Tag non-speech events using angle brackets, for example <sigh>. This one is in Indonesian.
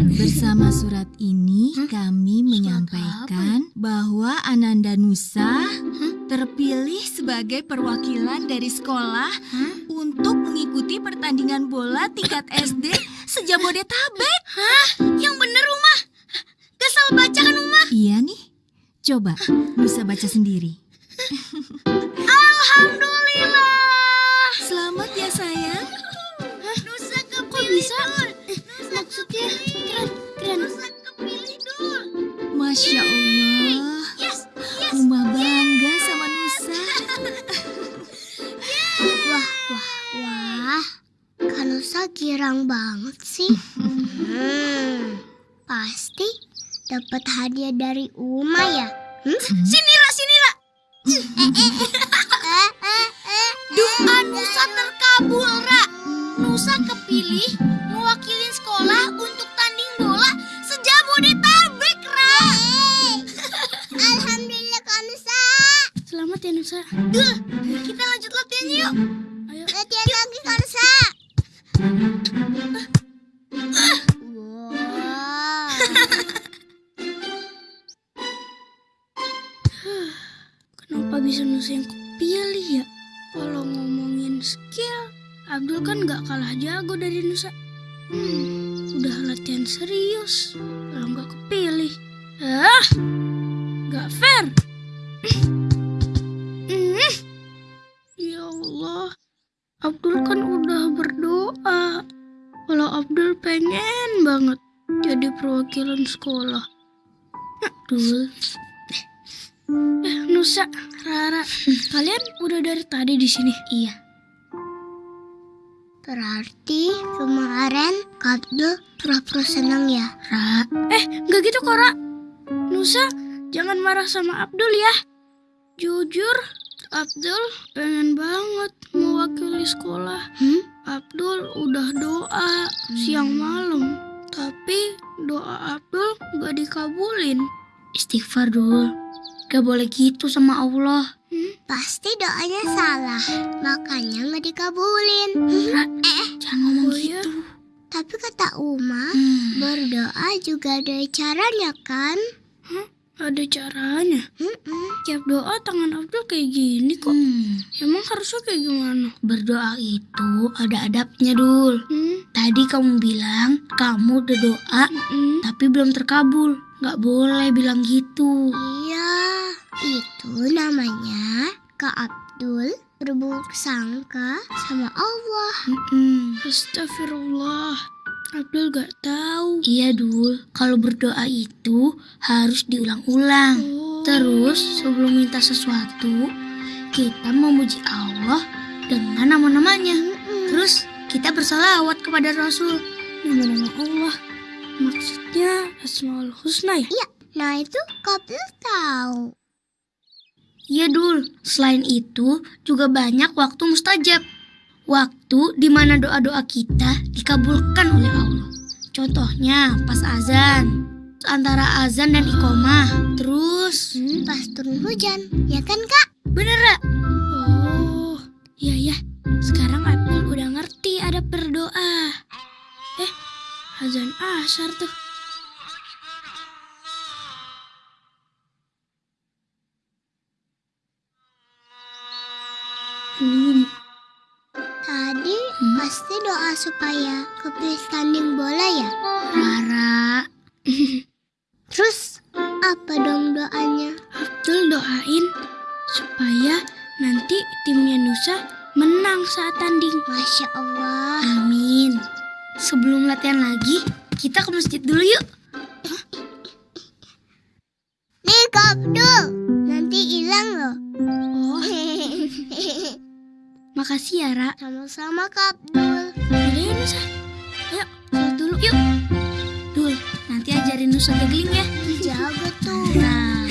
keren. Bersama surat ini Hah? kami Surat menyampaikan bahwa Ananda Nusa terpilih sebagai perwakilan dari sekolah Hah? untuk mengikuti pertandingan bola tingkat SD sejabodetabek. Yang bener Uma. Gak salah baca kan Uma? Iya nih. Coba Nusa baca sendiri. Alhamdulillah. Selamat ya sayang. Nusa kepilih. Kok bisa? Maksudnya keren, keren. Nusa kepilih dul. Masya Allah. Yes, yes. Uma bangga sama Nusa. <laughs> Wah, wah, wah. Kanusa girang banget sih. Hmm, pasti dapat hadiah dari Uma ya. Hmm? <laughs> Sini Ra, sini eh. <laughs> Doa Nusa terkabul, Ra. Nusa kepilih sejabodetabek, Ra. Alhamdulillah Kanusa. Selamat ya Nusa. Duh, kita lanjut latihan yuk. Ayo. Latihan lagi Kanusa. Kenapa bisa Nusa yang kepilih ya? Kalau ngomongin skill, Abdul kan gak kalah jago dari Nusa. Hmm, udah latihan serius, kalau nggak kepilih. Ah, gak fair. <clears throat> Ya Allah, Abdul kan udah berdoa. Kalau Abdul pengen banget jadi perwakilan sekolah. Abdul, Eh, Nusa, Rara, kalian udah dari tadi di sini? Iya. Berarti kemarin Abdul pura-pura senang ya. Ra, eh, nggak gitu kok, Ra. Nusa, jangan marah sama Abdul ya. Jujur, Abdul pengen banget mewakili sekolah. Hmm? Abdul udah doa siang malam, tapi doa Abdul gak dikabulin. Istighfar dul, gak boleh gitu sama Allah. Pasti doanya salah, makanya nggak dikabulin. Ra, Eh, jangan ngomong Oh, iya? gitu. tapi kata Uma, Hmm, berdoa juga ada caranya kan? ada caranya. Tiap doa tangan Abdul kayak gini kok. Emang harusnya kayak gimana? Berdoa itu ada adabnya, Dul. Hmm? Tadi kamu bilang kamu udah doa Mm-mm. tapi belum terkabul. Gak boleh bilang gitu. Iya, itu namanya Kak Abdul berburuk sangka sama Allah. Mm-mm. Astagfirullah. Abdul gak tahu. Iya, Dul. Kalau berdoa itu harus diulang-ulang. Oh. Terus sebelum minta sesuatu, kita memuji Allah dengan nama-namanya. Terus kita bersalawat kepada Rasul. Nama-nama Allah. Maksudnya Asmaul Husna ya? Nah itu Abdul tahu. Iya Dul, selain itu juga banyak waktu mustajab. Waktu di mana doa-doa kita dikabulkan oleh Allah. Contohnya pas azan, antara azan dan iqomah. Terus, Hmm, pas turun hujan, ya kan Kak? bener gak? Oh, iya ya. Sekarang Abdul udah ngerti ada berdoa. Eh, azan asar tuh. Tadi pasti doa supaya kepilih tanding bola ya. Rara, <laughs> Terus apa dong doanya? Abdul doain supaya nanti timnya Nusa menang saat tanding. Masya Allah. amin. Sebelum latihan lagi, kita ke masjid dulu yuk. Nih Abdul, makasih ya, Ra. Sama-sama Kak Abdul. Yaudah ya, Nusa. Ayo, sholat dulu yuk. Dul, nanti ajarin Nusa juggling ya. Jago tuh. Nah,